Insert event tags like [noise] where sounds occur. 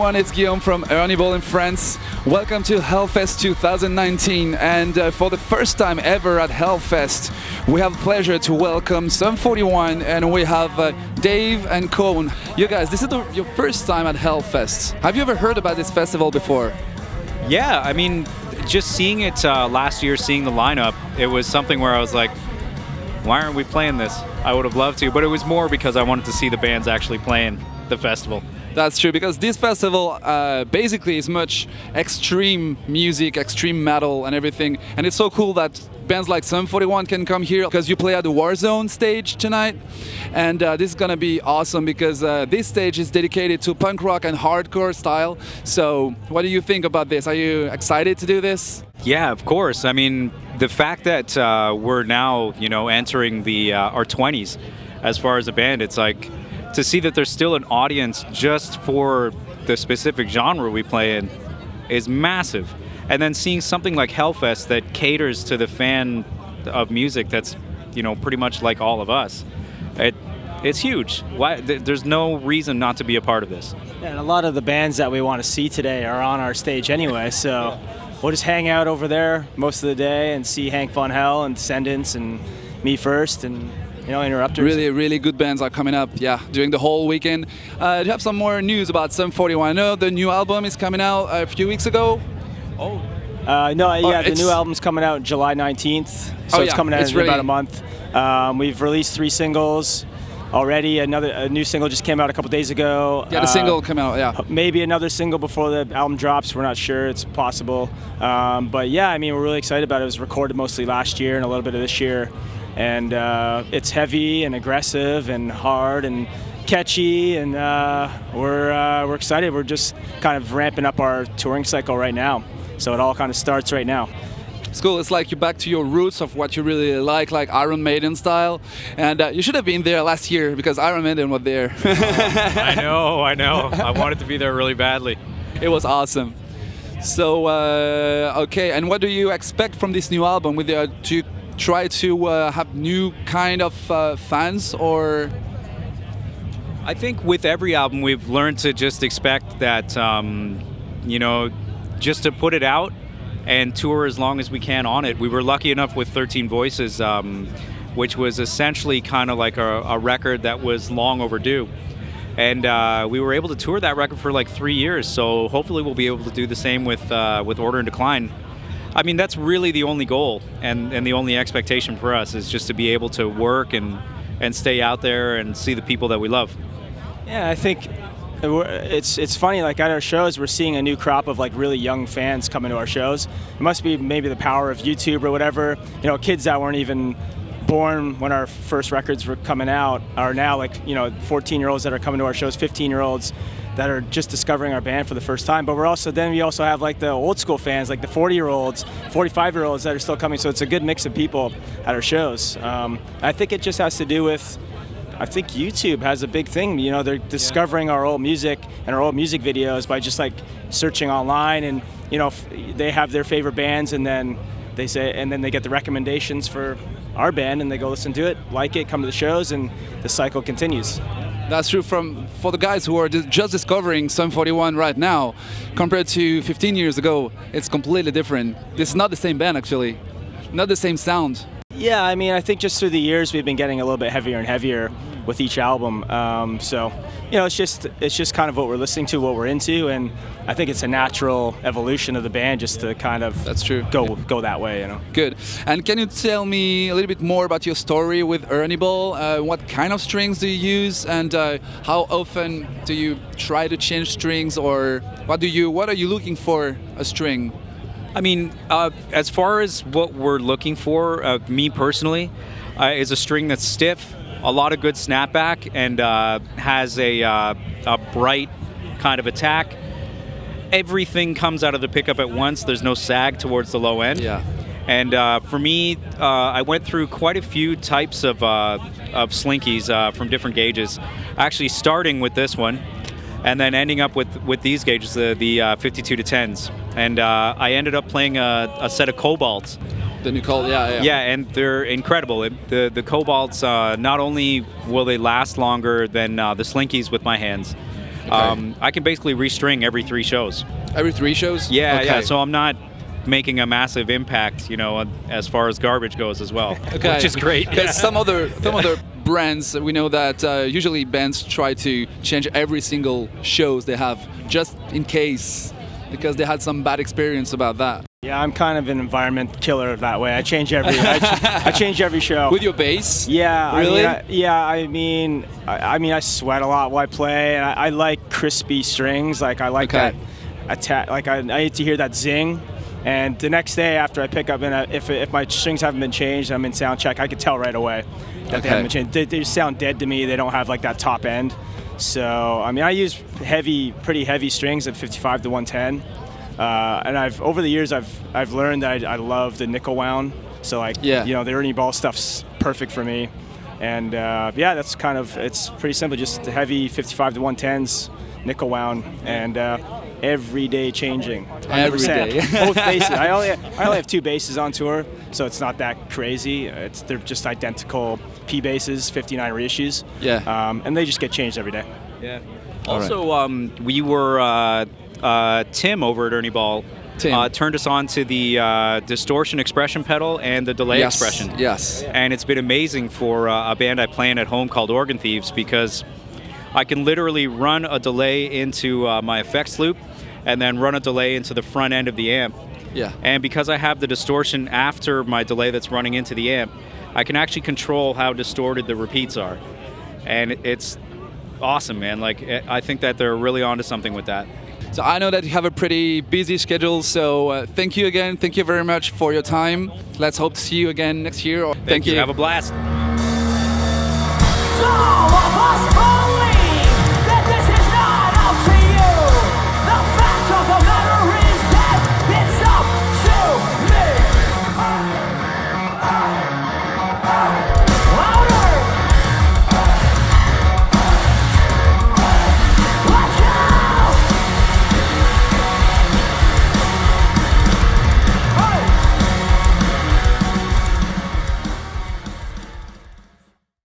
everyone, it's Guillaume from Ernie Ball in France. Welcome to Hellfest 2019 and uh, for the first time ever at Hellfest we have pleasure to welcome Sum 41 and we have uh, Dave and Cone. You guys, this is the, your first time at Hellfest. Have you ever heard about this festival before? Yeah, I mean, just seeing it uh, last year, seeing the lineup, it was something where I was like, why aren't we playing this? I would have loved to, but it was more because I wanted to see the bands actually playing the festival. That's true because this festival uh, basically is much extreme music, extreme metal, and everything. And it's so cool that bands like Sum 41 can come here because you play at the Warzone stage tonight. And uh, this is gonna be awesome because uh, this stage is dedicated to punk rock and hardcore style. So, what do you think about this? Are you excited to do this? Yeah, of course. I mean, the fact that uh, we're now, you know, entering the uh, our 20s as far as a band, it's like to see that there's still an audience just for the specific genre we play in is massive. And then seeing something like Hellfest that caters to the fan of music that's, you know, pretty much like all of us, it, it's huge. Why, there's no reason not to be a part of this. And a lot of the bands that we want to see today are on our stage anyway, [laughs] so we'll just hang out over there most of the day and see Hank Von Hell and Descendents and me first and you know, interrupters. Really, really good bands are coming up, yeah, during the whole weekend. Uh, do you have some more news about Sum 41? I know the new album is coming out a few weeks ago. Oh. Uh, no, yeah, the new album's coming out July 19th, so oh, it's yeah, coming out it's in really about a month. Um, we've released three singles already. Another a new single just came out a couple days ago. Yeah, the uh, single came out. Yeah, maybe another single before the album drops. We're not sure. It's possible. Um, but yeah, I mean, we're really excited about it. It was recorded mostly last year and a little bit of this year and uh, it's heavy and aggressive and hard and catchy, and uh, we're uh, we're excited. We're just kind of ramping up our touring cycle right now, so it all kind of starts right now. It's cool. It's like you're back to your roots of what you really like, like Iron Maiden style. And uh, you should have been there last year because Iron Maiden was there. [laughs] I know, I know. I wanted to be there really badly. It was awesome. So, uh, okay, and what do you expect from this new album? With the, do you try to uh, have new kind of uh, fans or? I think with every album we've learned to just expect that, um, you know, just to put it out and tour as long as we can on it. We were lucky enough with 13 Voices, um, which was essentially kind of like a, a, record that was long overdue. And uh, we were able to tour that record for like three years, so hopefully we'll be able to do the same with uh, with Order in Decline. I mean, that's really the only goal and, and the only expectation for us is just to be able to work and, and stay out there and see the people that we love. Yeah, I think it's it's funny. Like at our shows, we're seeing a new crop of like really young fans coming to our shows. It must be maybe the power of YouTube or whatever. You know, kids that weren't even born when our first records were coming out are now like you know 14 year olds that are coming to our shows, 15 year olds that are just discovering our band for the first time. But we're also then we also have like the old school fans, like the 40 year olds, 45 year olds that are still coming. So it's a good mix of people at our shows. Um, I think it just has to do with. I think YouTube has a big thing. You know, they're discovering yeah. our old music and our old music videos by just like searching online, and you know, they have their favorite bands, and then they say, and then they get the recommendations for our band, and they go listen to it, like it, come to the shows, and the cycle continues. That's true from for the guys who are just discovering Sum 41 right now, compared to 15 years ago. It's completely different. This is not the same band actually, not the same sound. Yeah, I mean, I think just through the years we've been getting a little bit heavier and heavier with each album. Um, so, you know, it's just it's just kind of what we're listening to, what we're into, and I think it's a natural evolution of the band just to kind of that's true go yeah. go that way, you know. Good. And can you tell me a little bit more about your story with Ernie Ball? Uh, what kind of strings do you use, and uh, how often do you try to change strings, or what do you what are you looking for a string? I mean, uh, as far as what we're looking for, uh, me personally, uh, is a string that's stiff, a lot of good snapback and uh, has a, uh, a bright kind of attack. Everything comes out of the pickup at once. There's no sag towards the low end. Yeah. And uh, for me, uh, I went through quite a few types of, uh, of slinkies uh, from different gauges. Actually, starting with this one, and then ending up with, with these gauges, the, the 52 to 10s. And I ended up playing a, a set of cobalts the new Cobalt, yeah, yeah. Yeah, and they're incredible. The the Cobalts, uh, not only will they last longer than uh, the Slinkies with my hands, Um, I can basically restring every three shows. Every three shows? Yeah, okay. yeah. So I'm not making a massive impact, you know, as far as garbage goes as well, [laughs] Okay. which is great. [laughs] Because some other some other brands, we know that uh, usually bands try to change every single shows they have just in case, because they had some bad experience about that. Yeah, I'm kind of an environment killer that way. I change every I, ch- [laughs] I change every show. With your bass? Yeah, Really? I mean, I, yeah, I mean, I, I mean, I sweat a lot while I play, and I, I like crispy strings. Like I like Okay. that attack. Like I, I need to hear that zing. And the next day after I pick up, and if if my strings haven't been changed, I'm in sound check. I could tell right away that Okay. they haven't been changed. They, they sound dead to me. They don't have like that top end. So I mean, I use heavy, pretty heavy strings at 55 to 110. Uh, and I've over the years I've I've learned that I, I love the nickel wound. So like Yeah. you know the Ernie Ball stuff's perfect for me. And uh, yeah, that's kind of it's pretty simple. Just the heavy 55 to 110s, nickel wound, and uh, every day changing. 100%. Every day. Both basses. I only I only have two basses on tour, so it's not that crazy. It's they're just identical P basses, 59 reissues. Yeah. Um, and they just get changed every day. Yeah. All right. Also, um, we were uh, uh, Tim over at Ernie Ball. Uh, turned us on to the uh, distortion expression pedal and the delay yes. expression. Yes. And it's been amazing for uh, a band I play in at home called Organ Thieves because I can literally run a delay into uh, my effects loop and then run a delay into the front end of the amp. Yeah. And because I have the distortion after my delay that's running into the amp, I can actually control how distorted the repeats are. And it's awesome, man. Like, I I think that they're really onto something with that. So I know that you have a pretty busy schedule. So uh, thank you again. Thank you very much for your time. Let's hope to see you again next year. Thank, you. Have a blast. All of us